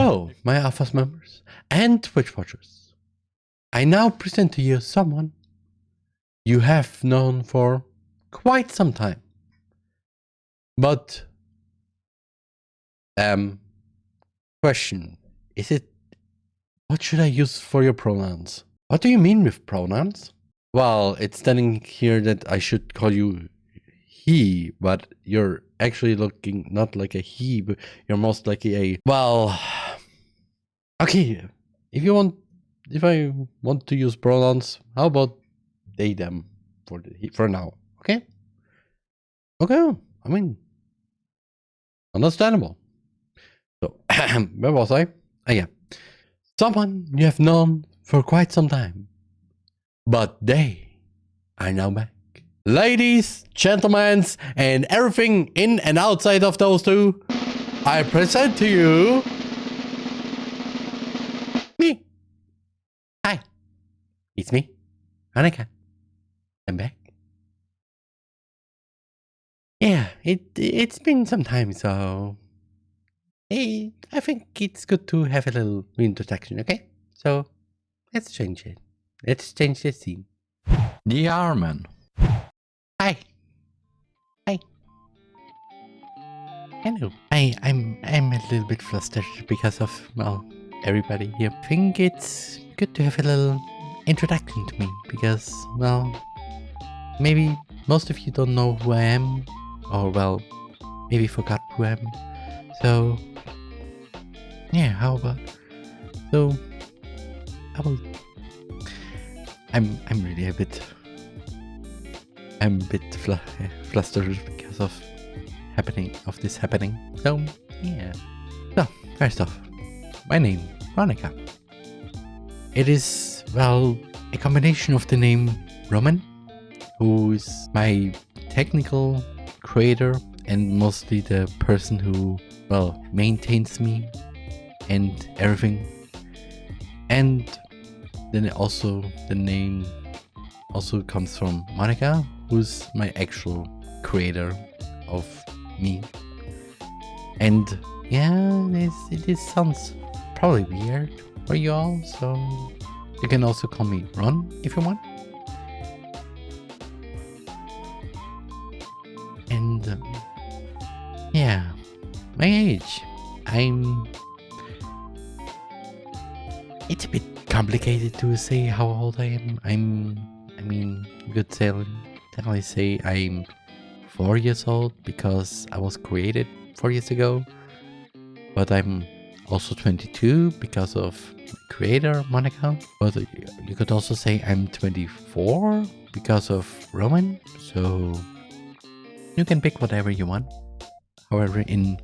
So, my Alphas members and Twitch watchers, I now present to you someone you have known for quite some time. But, um, question, is it, what should I use for your pronouns? What do you mean with pronouns? Well, it's standing here that I should call you he, but you're actually looking not like a he, but you're most likely a, well, okay, if you want, if I want to use pronouns, how about they, them for, the, for now, okay? Okay, I mean, understandable. So, where was I? Oh yeah. Someone you have known for quite some time, but they are now back. Ladies, gentlemen, and everything in and outside of those two, I present to you it's me, Annika. I'm back. Yeah, it it's been some time, so hey, I think it's good to have a little introduction. Okay, so let's change it. Let's change the scene. The Arman. Hi. Hi. Hello. I, I'm I'm a little bit flustered because of well everybody here. I think it's good to have a little introduction to me because well maybe most of you don't know who I am or well maybe forgot who I am. So yeah, how about so I will I'm I'm really a bit I'm a bit fl flustered because of happening of this happening. So yeah. So first off, my name Veronica. It is well a combination of the name Roman, who is my technical creator and mostly the person who well maintains me and everything, and then also the name also comes from Monika, who's my actual creator of me. And yeah, this, it sounds probably weird for you all, so you can also call me Ron if you want. And um, yeah, my age. I'm... It's a bit complicated to say how old I am. I'm... I mean, you could say I say I'm 4 years old because I was created 4 years ago. But I'm also 22 because of creator Monika. But you could also say I'm 24 because of Roman. So you can pick whatever you want. However, in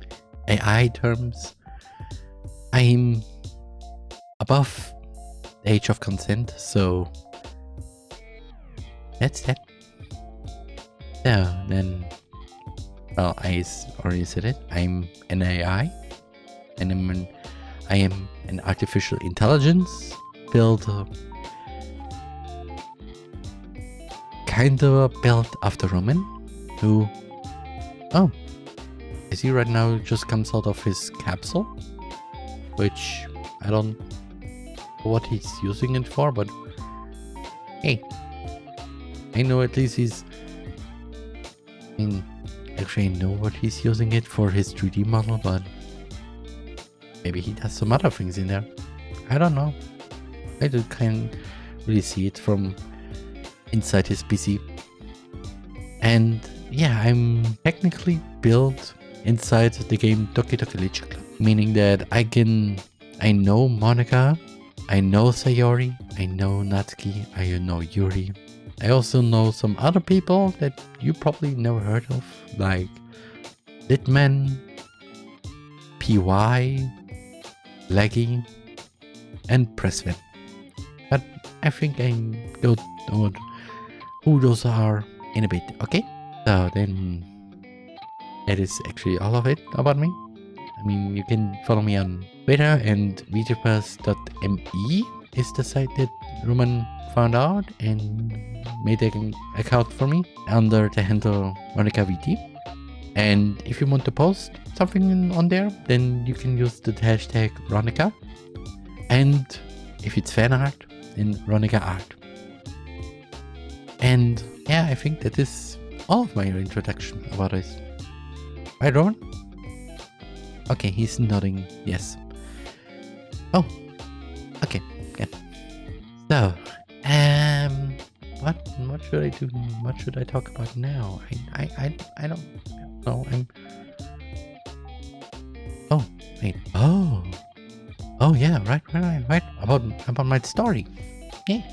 AI terms, I'm above the age of consent. So that's that. So then, well, I already said it. I'm an AI, and I'm an, I am an artificial intelligence built, kind of built after Roman, who, oh, I see right now just comes out of his capsule, which I don't know what he's using it for, but hey, I know at least he's I actually I know what he's using it for his 3D model, but maybe he does some other things in there. I don't know. I can't really see it from inside his PC. And yeah, I'm technically built inside the game Doki Doki Club, meaning that I can, I know Monika, I know Sayori, I know Natsuki, I know Yuri, I also know some other people that you probably never heard of, like Litman, PY, Laggy, and press fit. But I think I go know who those are in a bit, okay? So then that is actually all of it about me. I mean, you can follow me on Twitter and VTubers.me is the site that Roman found out and made an account for me under the handle Monica VT. And if you want to post something on there, then you can use the hashtag Ronika. And if it's fan art, then Ronika art. And yeah, I think that is all of my introduction about this. Right, Roman? Okay, he's nodding yes. Oh, okay, good. So, um, what what should I do? What should I talk about now? I I I, I don't know. I'm. Oh wait. Oh. Oh yeah. Right. Right. Right. Right. About about my story. Yeah.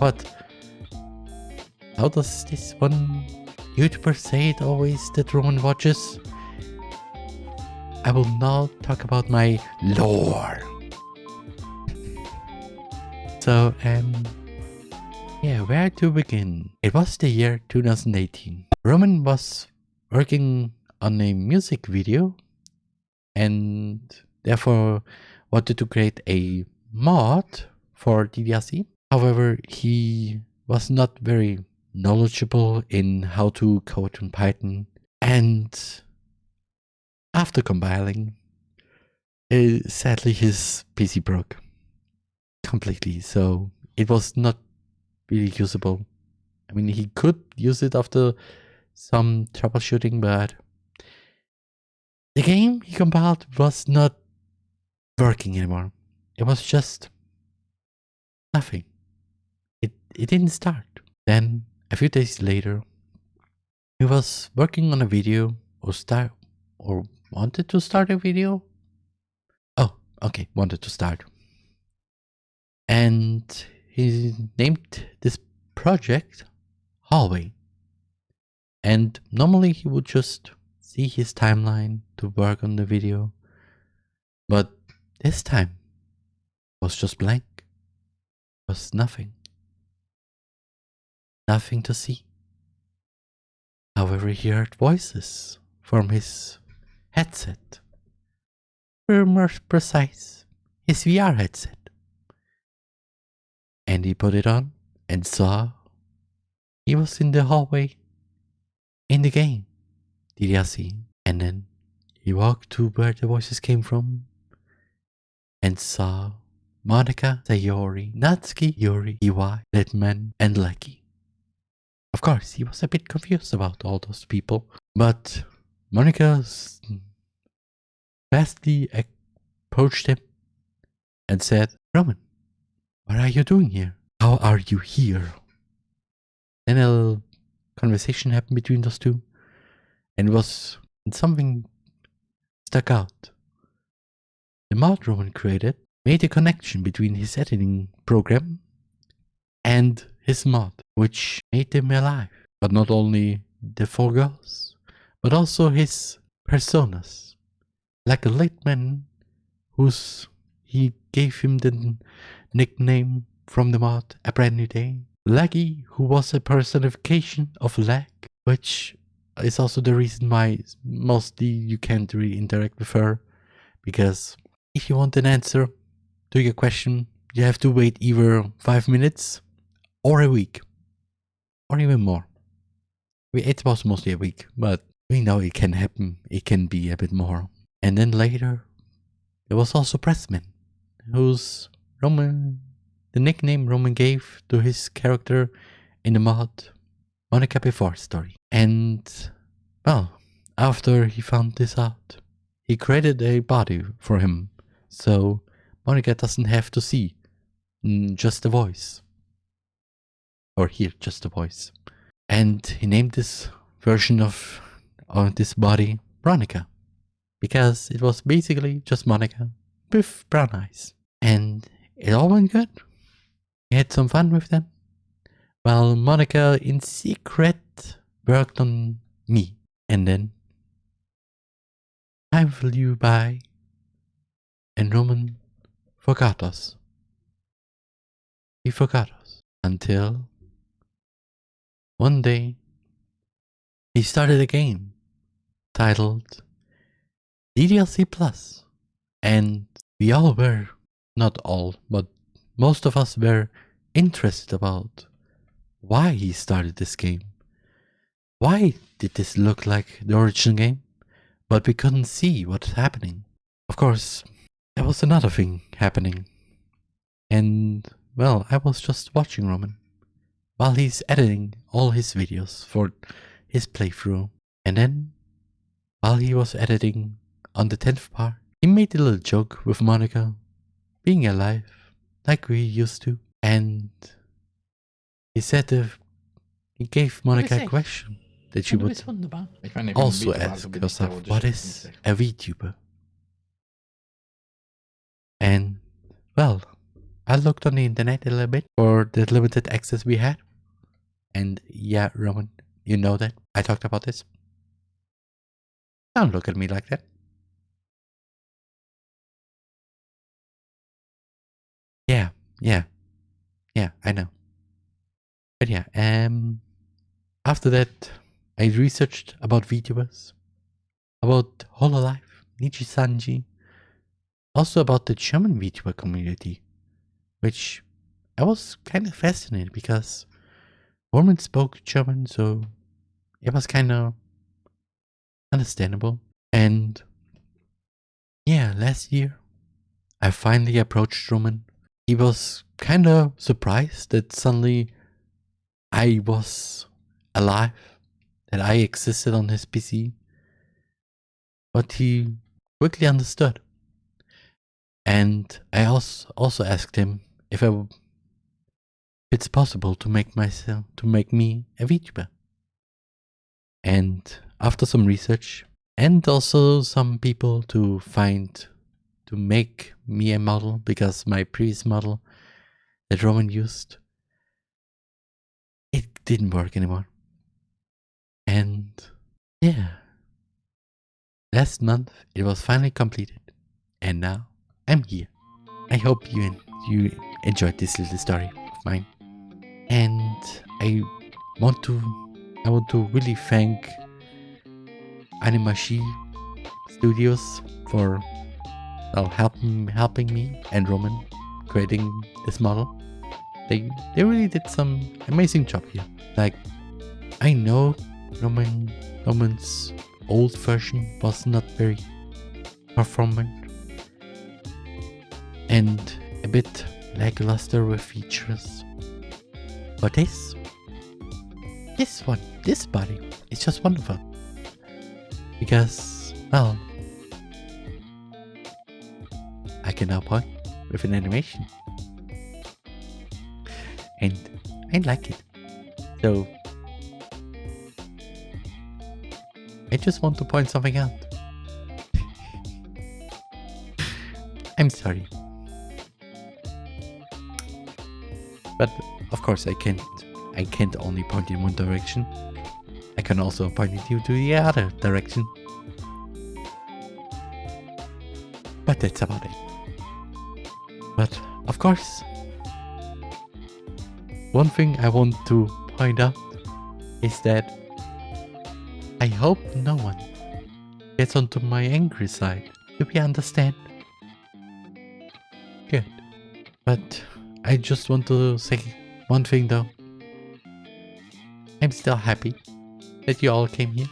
But how does this one YouTuber say it always that Roman watches? I will now talk about my lore. So, um, yeah, where to begin? It was the year 2018. Roman was working on a music video and therefore wanted to create a mod for DDLC. However, he was not very knowledgeable in how to code in Python and after compiling, uh, sadly his PC broke completely so it was not really usable. I mean, he could use it after some troubleshooting, but the game he compiled was not working anymore. It was just nothing. It, it didn't start. Then, a few days later, he was working on a video or start or wanted to start a video. Oh, okay, wanted to start. And he named this project Hallway. And normally he would just see his timeline to work on the video. But this time was just blank. Was nothing. Nothing to see. However, he heard voices from his headset. Were precise, his VR headset. And he put it on and saw he was in the hallway in the game. DDLC. And then he walked to where the voices came from and saw Monika, Sayori, Natsuki, Yuri, Iwai, Litman, and Lucky. Of course, he was a bit confused about all those people, but Monika fastly approached him and said, Roman, what are you doing here? How are you here? Then conversation happened between those two. And it was something stuck out. The mod Roman created made a connection between his editing program and his mod, which made them alive. But not only the four girls, but also his personas. Like a late man whose he gave him the nickname from the mod A Brand New Day. Laggy, who was a personification of lag, which is also the reason why mostly you can't really interact with her. Because if you want an answer to your question, you have to wait either 5 minutes or a week. Or even more. It was mostly a week, but we know it can happen. It can be a bit more. And then later, there was also Pressman, whose Roman, the nickname Roman gave to his character in the mod Monika Before story. And, well, after he found this out, he created a body for him, so Monika doesn't have to see mm, just the voice. Or hear just the voice. And he named this version of, of this body Monica. Because it was basically just Monika with brown eyes. And it all went good. We had some fun with them. While Monika in secret worked on me. And then time flew by and Roman forgot us. He forgot us until one day he started a game titled DDLC Plus and we all were not all, but most of us were interested about why he started this game. why did this look like the original game, but we couldn't see what's happening? Of course, there was another thing happening. And, well, I was just watching Roman while he's editing all his videos for his playthrough. And then, while he was editing on the 10th part, he made a little joke with Monika being alive, like we used to. And he said that he gave Monika a question that she would also ask herself, what is a VTuber? And, well, I looked on the internet a little bit for the limited access we had. And yeah, Roman, you know that. I talked about this. Don't look at me like that. Yeah, yeah, I know. But yeah, um, after that, I researched about VTubers, about Hololive, Nijisanji, also about the German VTuber community, which I was kind of fascinated because Roman spoke German, so it was kind of understandable. And yeah, last year I finally approached Roman. He was kind of surprised that suddenly I was alive, that I existed on his PC. But he quickly understood. And I also asked him if I if it's possible to make myself to make me a VTuber. And after some research and also some people to find to make me a model because my previous model that Roman used it didn't work anymore. And yeah. Last month it was finally completed and now I'm here. I hope you and you enjoyed this little story of mine. And I want to I want to really thank Animashi Studios for well, helping helping me and Roman creating this model. They they really did some amazing job here. Like I know Roman Roman's old version was not very performant and a bit lackluster with features. But this, this one, this body is just wonderful. Because, well, can now point with an animation. And I like it. So, I just want to point something out. I'm sorry. But of course I can't I can't only point in one direction. I can also point you to the other direction. But that's about it. Of course, one thing I want to point out is that I hope no one gets onto my angry side. Do we understand? Good. But I just want to say one thing though. I'm still happy that you all came here.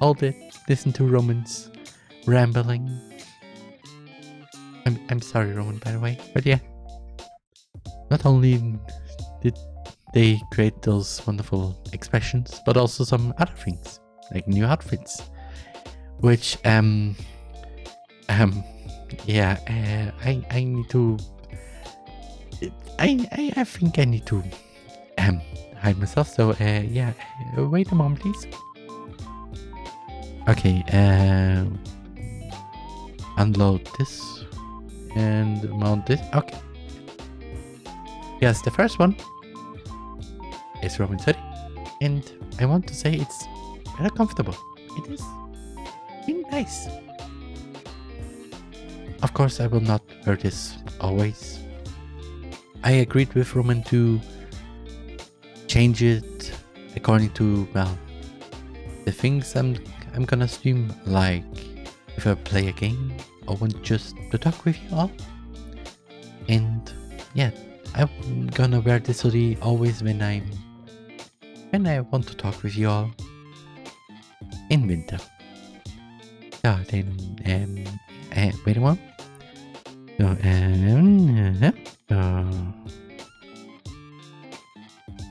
All did listen to Roman's rambling. I'm sorry Roman by the way. But yeah. Not only did they create those wonderful expressions, but also some other things, like new outfits. Which um um yeah, uh, I I need to I, I, I think I need to um, hide myself. So uh, yeah, wait a moment, please. Okay, uh, unload this and mount this. Okay. Yes, the first one is Roman 30. And I want to say it's very comfortable. It is really nice. Of course, I will not wear this always I agreed with Roman to change it according to well the things I'm I'm gonna stream like if I play a game I want just to talk with you all and yeah I'm gonna wear this hoodie always when I'm when I want to talk with you all in winter. So then, um, uh, wait a moment. So, um, uh, uh,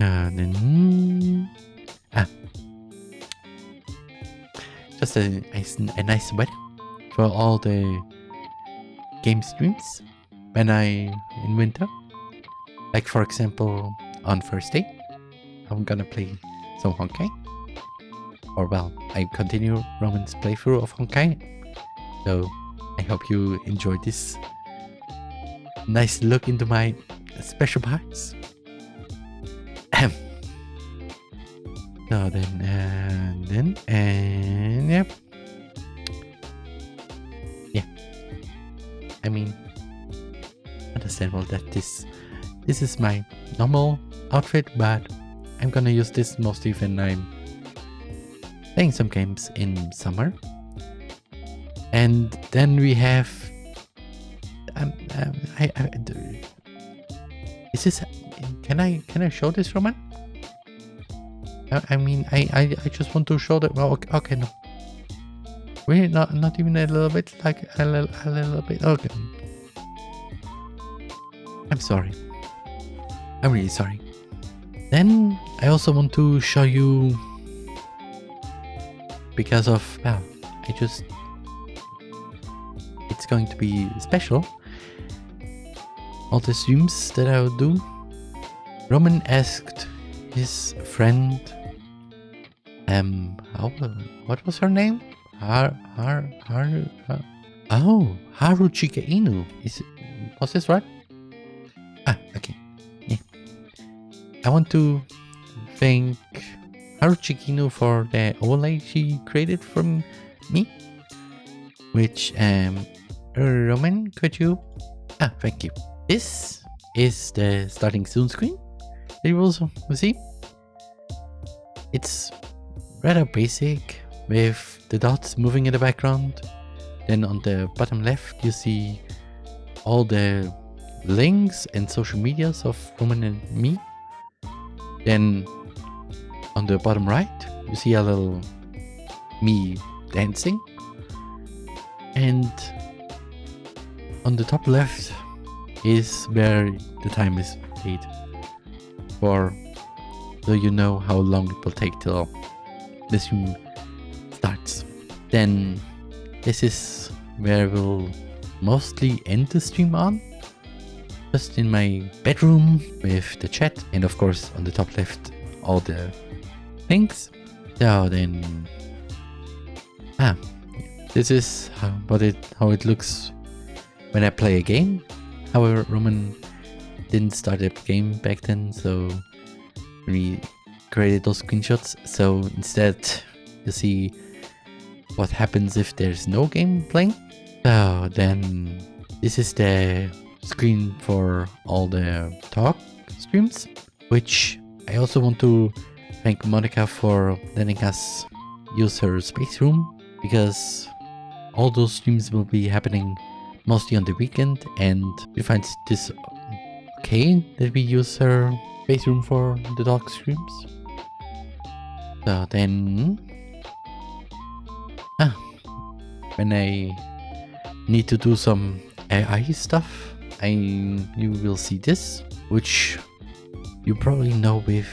uh, then, ah, just a nice, a nice weather for all the game streams when I in winter. Like for example, on first day, I'm gonna play some Honkai. Or well, I continue Roman's playthrough of Honkai. So I hope you enjoy this nice look into my special parts. Ahem. So then, and then, and yep. I mean, understandable that this this is my normal outfit, but I'm gonna use this mostly when I'm playing some games in summer. And then we have um, um I, I is this can I can I show this Roman? I, I mean I, I I just want to show that well okay, okay no really not not even a little bit like a little a little bit. Okay. I'm sorry. I'm really sorry. Then I also want to show you because of well I just it's going to be special. All the streams that I will do. Roman asked his friend um how, what was her name Har Har Har, Har oh Haruchika Inu. Is was this right? Ah okay. Yeah. I want to thank Haruchika Inu for the overlay she created from me which um Roman could you? Ah thank you. This is the starting soon screen that you will see. It's rather basic with the dots moving in the background. Then on the bottom left, you see all the links and social medias of Roman and me. Then on the bottom right, you see a little me dancing. And on the top left is where the time is paid for so you know how long it will take till starts. Then this is where we'll mostly end the stream on. Just in my bedroom with the chat and of course on the top left all the things. So then ah this is how what it how it looks when I play a game. However Roman didn't start a game back then so we created those screenshots so instead you see what happens if there's no game playing so then this is the screen for all the talk streams which i also want to thank monika for letting us use her space room because all those streams will be happening mostly on the weekend and we find this okay that we use her space room for the dog streams. So then... when I need to do some AI stuff, I you will see this, which you probably know with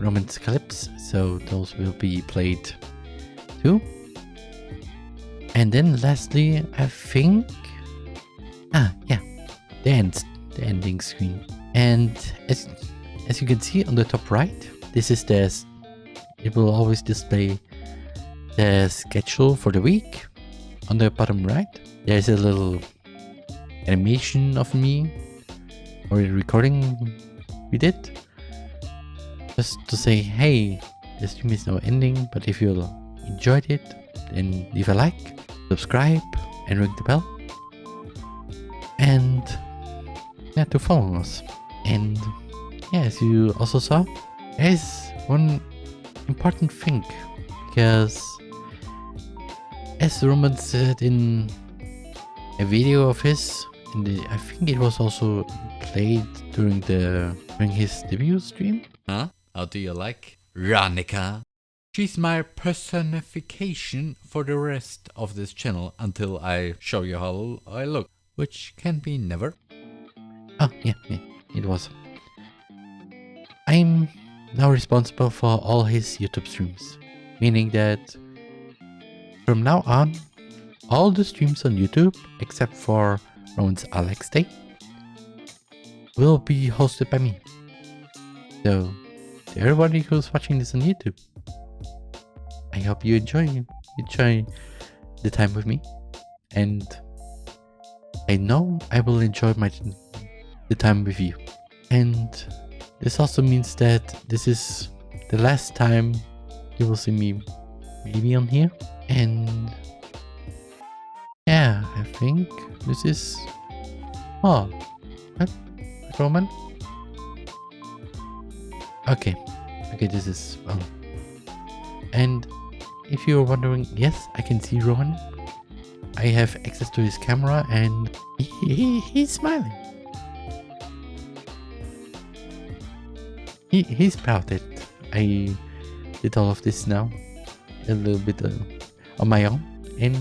Roman's clips, so those will be played too. And then lastly, I think... Ah, yeah, the end, the ending screen. And as as you can see on the top right, this is the, it will always display the schedule for the week. On the bottom right, there's a little animation of me or a recording we did. Just to say, hey, the stream is now ending, but if you enjoyed it, then leave a like, subscribe, and ring the bell. And yeah, to follow us. And yeah, as you also saw, there is one important thing because as Roman said in a video of his, the, I think it was also played during the during his debut stream. Huh? How do you like Ronika. She's my personification for the rest of this channel until I show you how I look, which can be never. Oh, yeah, yeah, it was. I'm now responsible for all his YouTube streams, meaning that from now on, all the streams on YouTube, except for Roman's Alex Day, will be hosted by me. So, to everybody who's watching this on YouTube, I hope you enjoy enjoy the time with me, and I know I will enjoy my the time with you. And this also means that this is the last time you will see me maybe on here. And yeah, I think this is oh what Roman? Okay. Okay, this is um and if you're wondering, yes, I can see Roman. I have access to his camera and he, he's smiling. He, he's proud that I did all of this now. A little bit uh, on my own. And